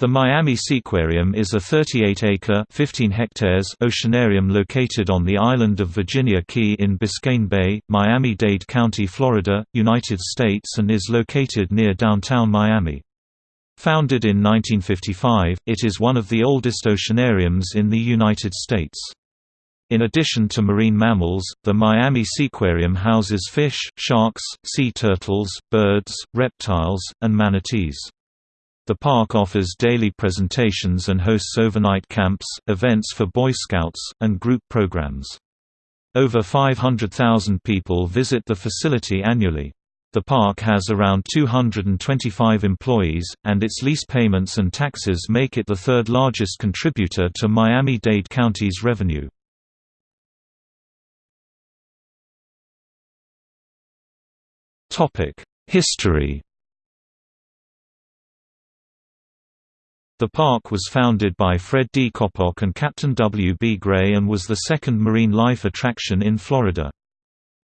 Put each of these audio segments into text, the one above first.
The Miami Seaquarium is a 38-acre (15 hectares) oceanarium located on the island of Virginia Key in Biscayne Bay, Miami-Dade County, Florida, United States and is located near downtown Miami. Founded in 1955, it is one of the oldest oceanariums in the United States. In addition to marine mammals, the Miami Seaquarium houses fish, sharks, sea turtles, birds, reptiles, and manatees. The park offers daily presentations and hosts overnight camps, events for Boy Scouts, and group programs. Over 500,000 people visit the facility annually. The park has around 225 employees, and its lease payments and taxes make it the third largest contributor to Miami-Dade County's revenue. History The park was founded by Fred D. Coppock and Captain W. B. Gray and was the second marine life attraction in Florida.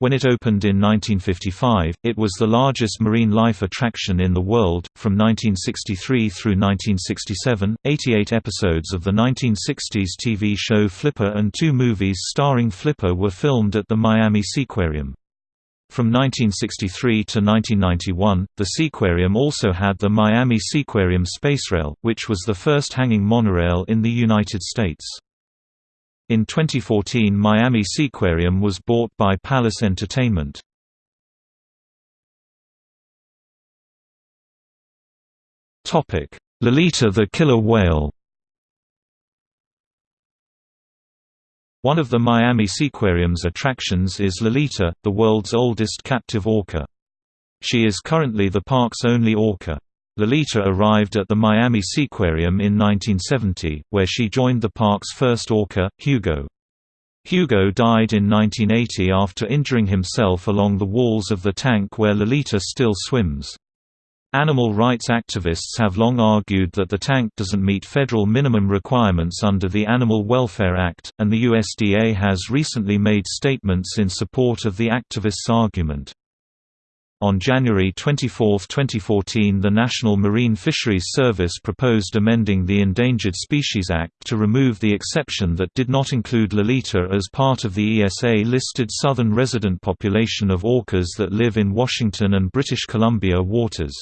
When it opened in 1955, it was the largest marine life attraction in the world. From 1963 through 1967, 88 episodes of the 1960s TV show Flipper and two movies starring Flipper were filmed at the Miami Seaquarium. From 1963 to 1991, the Seaquarium also had the Miami Seaquarium Spacerail, which was the first hanging monorail in the United States. In 2014 Miami Seaquarium was bought by Palace Entertainment. Lolita the Killer Whale One of the Miami Seaquarium's attractions is Lolita, the world's oldest captive orca. She is currently the park's only orca. Lolita arrived at the Miami Seaquarium in 1970, where she joined the park's first orca, Hugo. Hugo died in 1980 after injuring himself along the walls of the tank where Lolita still swims. Animal rights activists have long argued that the tank doesn't meet federal minimum requirements under the Animal Welfare Act, and the USDA has recently made statements in support of the activists' argument. On January 24, 2014 the National Marine Fisheries Service proposed amending the Endangered Species Act to remove the exception that did not include Lolita as part of the ESA-listed southern resident population of orcas that live in Washington and British Columbia waters.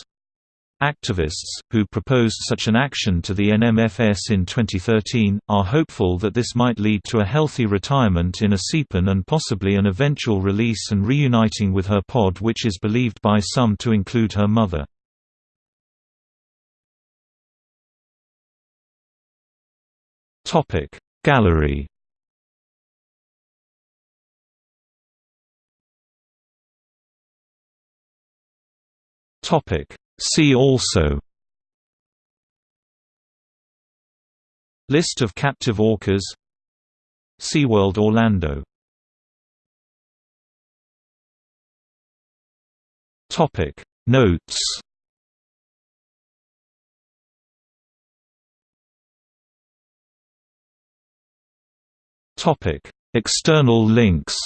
Activists, who proposed such an action to the NMFS in 2013, are hopeful that this might lead to a healthy retirement in a sea pen and possibly an eventual release and reuniting with her pod which is believed by some to include her mother. Gallery Topic See also List of captive orcas SeaWorld Orlando Topic. Notes Topic. External links